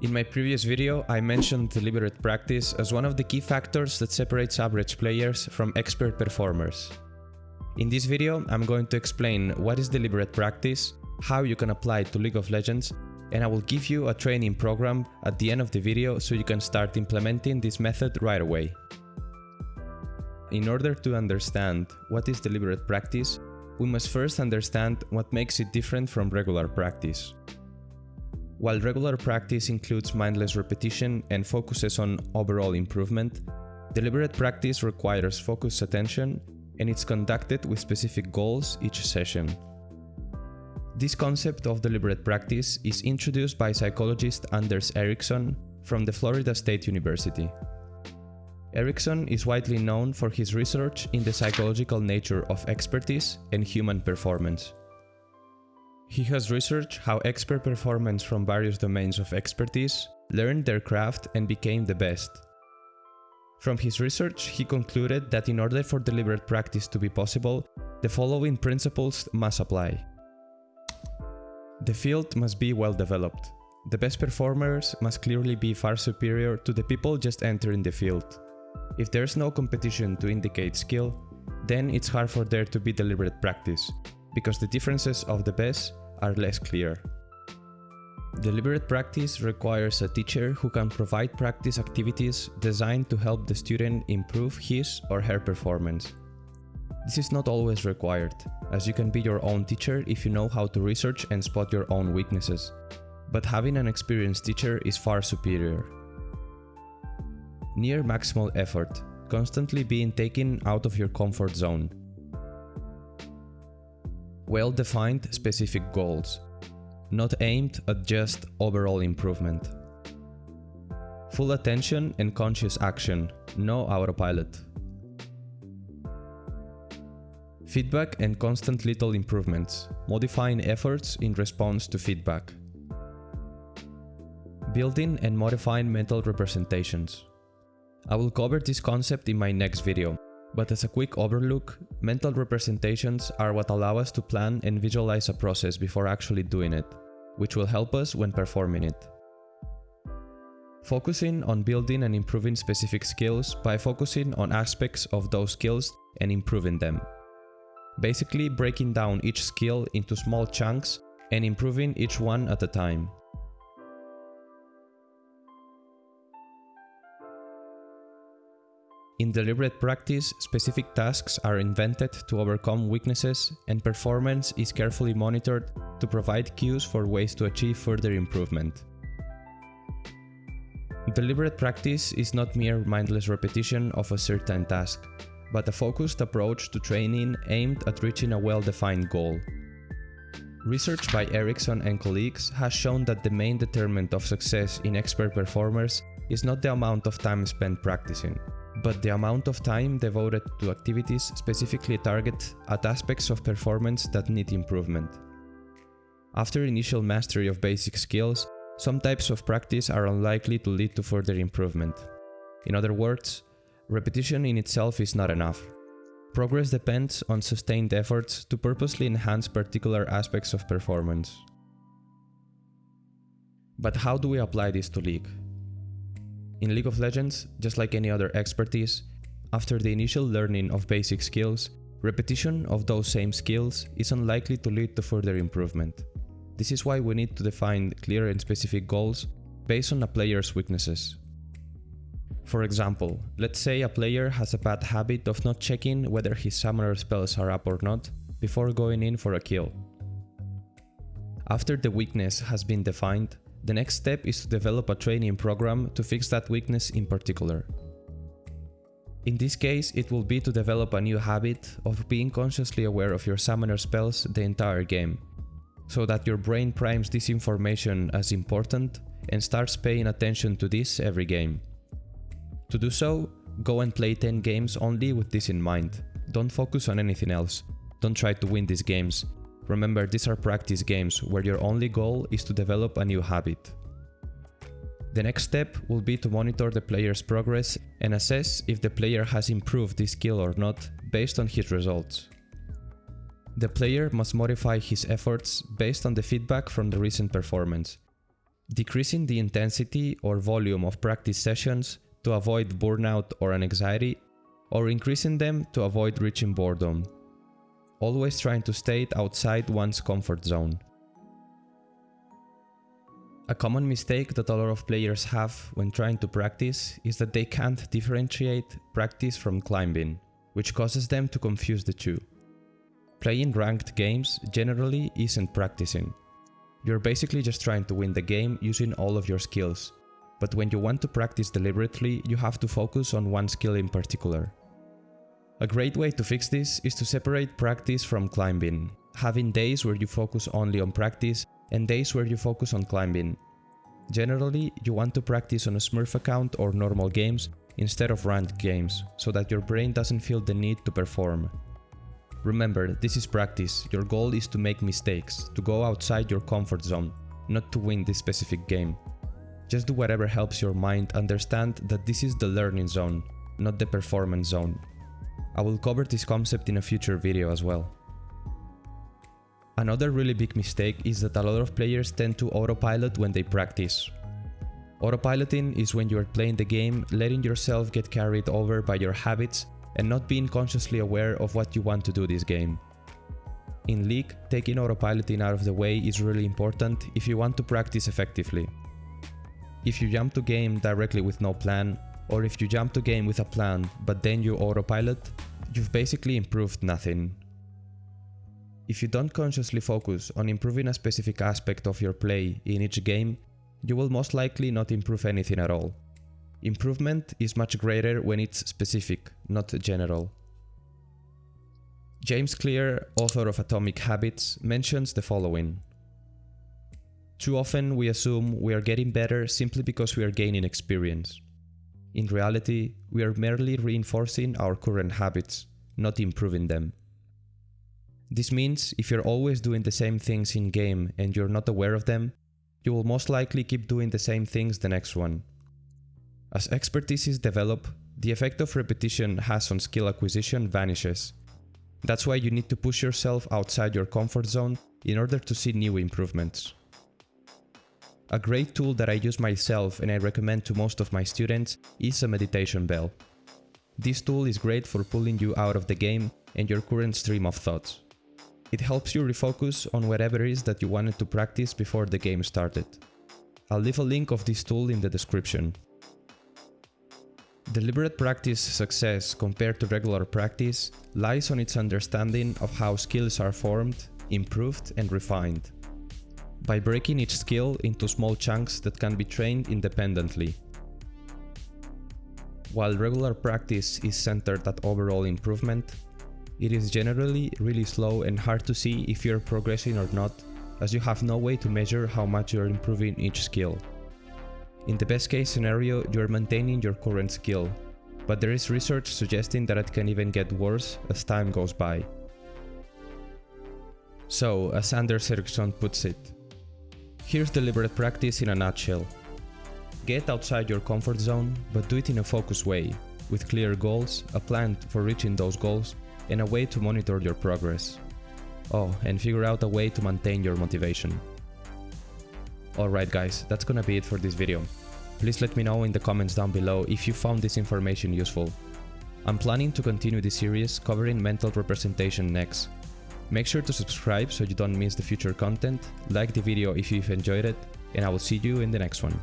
In my previous video, I mentioned deliberate practice as one of the key factors that separates average players from expert performers. In this video, I'm going to explain what is deliberate practice, how you can apply it to League of Legends, and I will give you a training program at the end of the video so you can start implementing this method right away. In order to understand what is deliberate practice, we must first understand what makes it different from regular practice. While regular practice includes mindless repetition and focuses on overall improvement, deliberate practice requires focused attention and it's conducted with specific goals each session. This concept of deliberate practice is introduced by psychologist Anders Ericsson from the Florida State University. Ericsson is widely known for his research in the psychological nature of expertise and human performance. He has researched how expert performance from various domains of expertise learned their craft and became the best. From his research, he concluded that in order for deliberate practice to be possible, the following principles must apply. The field must be well developed. The best performers must clearly be far superior to the people just entering the field. If there's no competition to indicate skill, then it's hard for there to be deliberate practice, because the differences of the best are less clear. Deliberate practice requires a teacher who can provide practice activities designed to help the student improve his or her performance. This is not always required, as you can be your own teacher if you know how to research and spot your own weaknesses, but having an experienced teacher is far superior. Near maximal effort, constantly being taken out of your comfort zone, well-defined specific goals, not aimed at just overall improvement. Full attention and conscious action, no autopilot. Feedback and constant little improvements, modifying efforts in response to feedback. Building and modifying mental representations. I will cover this concept in my next video, but as a quick overlook, mental representations are what allow us to plan and visualize a process before actually doing it, which will help us when performing it. Focusing on building and improving specific skills by focusing on aspects of those skills and improving them. Basically breaking down each skill into small chunks and improving each one at a time. In deliberate practice, specific tasks are invented to overcome weaknesses and performance is carefully monitored to provide cues for ways to achieve further improvement. Deliberate practice is not mere mindless repetition of a certain task, but a focused approach to training aimed at reaching a well-defined goal. Research by Ericsson and colleagues has shown that the main determinant of success in expert performers is not the amount of time spent practicing, but the amount of time devoted to activities specifically target at aspects of performance that need improvement. After initial mastery of basic skills, some types of practice are unlikely to lead to further improvement. In other words, repetition in itself is not enough. Progress depends on sustained efforts to purposely enhance particular aspects of performance. But how do we apply this to League? In League of Legends, just like any other expertise, after the initial learning of basic skills, repetition of those same skills is unlikely to lead to further improvement. This is why we need to define clear and specific goals based on a player's weaknesses. For example, let's say a player has a bad habit of not checking whether his summoner spells are up or not before going in for a kill. After the weakness has been defined, the next step is to develop a training program to fix that weakness in particular. In this case, it will be to develop a new habit of being consciously aware of your summoner spells the entire game, so that your brain primes this information as important and starts paying attention to this every game. To do so, go and play 10 games only with this in mind. Don't focus on anything else. Don't try to win these games. Remember, these are practice games where your only goal is to develop a new habit. The next step will be to monitor the player's progress and assess if the player has improved this skill or not based on his results. The player must modify his efforts based on the feedback from the recent performance. Decreasing the intensity or volume of practice sessions to avoid burnout or anxiety, or increasing them to avoid reaching boredom. Always trying to stay outside one's comfort zone. A common mistake that a lot of players have when trying to practice is that they can't differentiate practice from climbing, which causes them to confuse the two. Playing ranked games generally isn't practicing. You're basically just trying to win the game using all of your skills, but when you want to practice deliberately, you have to focus on one skill in particular. A great way to fix this is to separate practice from climbing, having days where you focus only on practice and days where you focus on climbing. Generally, you want to practice on a Smurf account or normal games instead of ranked games, so that your brain doesn't feel the need to perform. Remember, this is practice, your goal is to make mistakes, to go outside your comfort zone, not to win this specific game. Just do whatever helps your mind understand that this is the learning zone, not the performance zone. I will cover this concept in a future video as well. Another really big mistake is that a lot of players tend to autopilot when they practice. Autopiloting is when you are playing the game, letting yourself get carried over by your habits and not being consciously aware of what you want to do this game. In League, taking autopiloting out of the way is really important if you want to practice effectively. If you jump to game directly with no plan, or if you jump to game with a plan but then you autopilot, you've basically improved nothing. If you don't consciously focus on improving a specific aspect of your play in each game, you will most likely not improve anything at all. Improvement is much greater when it's specific, not general. James Clear, author of Atomic Habits, mentions the following. Too often we assume we are getting better simply because we are gaining experience. In reality, we are merely reinforcing our current habits, not improving them. This means if you're always doing the same things in game and you're not aware of them, you will most likely keep doing the same things the next one. As expertise is developed, the effect of repetition has on skill acquisition vanishes. That's why you need to push yourself outside your comfort zone in order to see new improvements. A great tool that I use myself and I recommend to most of my students is a meditation bell. This tool is great for pulling you out of the game and your current stream of thoughts. It helps you refocus on whatever it is that you wanted to practice before the game started. I'll leave a link of this tool in the description. Deliberate practice success compared to regular practice lies on its understanding of how skills are formed, improved and refined. By breaking each skill into small chunks that can be trained independently. While regular practice is centered at overall improvement, it is generally really slow and hard to see if you're progressing or not, as you have no way to measure how much you're improving each skill. In the best case scenario, you're maintaining your current skill, but there is research suggesting that it can even get worse as time goes by. So, as Anders Ericsson puts it, here's deliberate practice in a nutshell. Get outside your comfort zone, but do it in a focused way, with clear goals, a plan for reaching those goals, and a way to monitor your progress. Oh, and figure out a way to maintain your motivation. Alright guys, that's gonna be it for this video. Please let me know in the comments down below if you found this information useful. I'm planning to continue this series covering mental representation next. Make sure to subscribe so you don't miss the future content, like the video if you've enjoyed it, and I will see you in the next one.